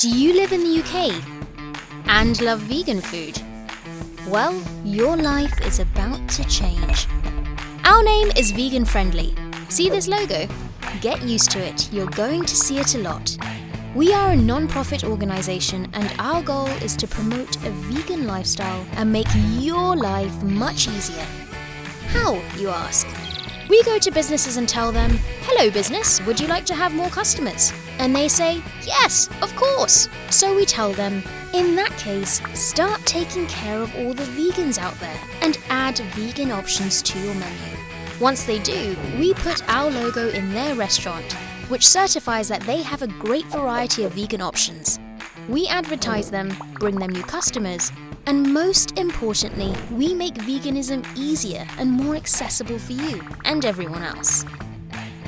Do you live in the UK and love vegan food? Well, your life is about to change. Our name is Vegan Friendly. See this logo? Get used to it, you're going to see it a lot. We are a non profit organisation, and our goal is to promote a vegan lifestyle and make your life much easier. How, you ask? We go to businesses and tell them, Hello, business, would you like to have more customers? And they say, Yes, of course. So we tell them, In that case, start taking care of all the vegans out there and add vegan options to your menu. Once they do, we put our logo in their restaurant, which certifies that they have a great variety of vegan options. We advertise them, bring them new customers, and most importantly, we make veganism easier and more accessible for you and everyone else.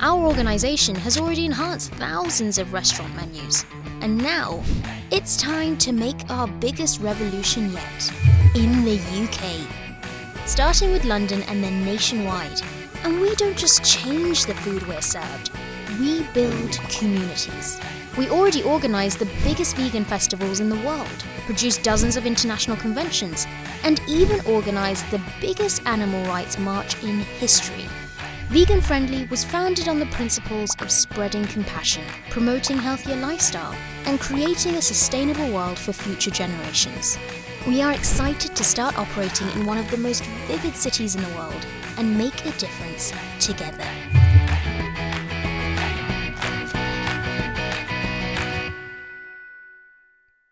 Our organisation has already enhanced thousands of restaurant menus, and now it's time to make our biggest revolution yet in the UK. Starting with London and then nationwide. And we don't just change the food we're served, we build communities. We already organise the biggest vegan festivals in the world, produce dozens of international conventions, and even organise the biggest animal rights march in history. Vegan Friendly was founded on the principles of spreading compassion, promoting healthier lifestyle, and creating a sustainable world for future generations. We are excited to start operating in one of the most vivid cities in the world and make a difference together.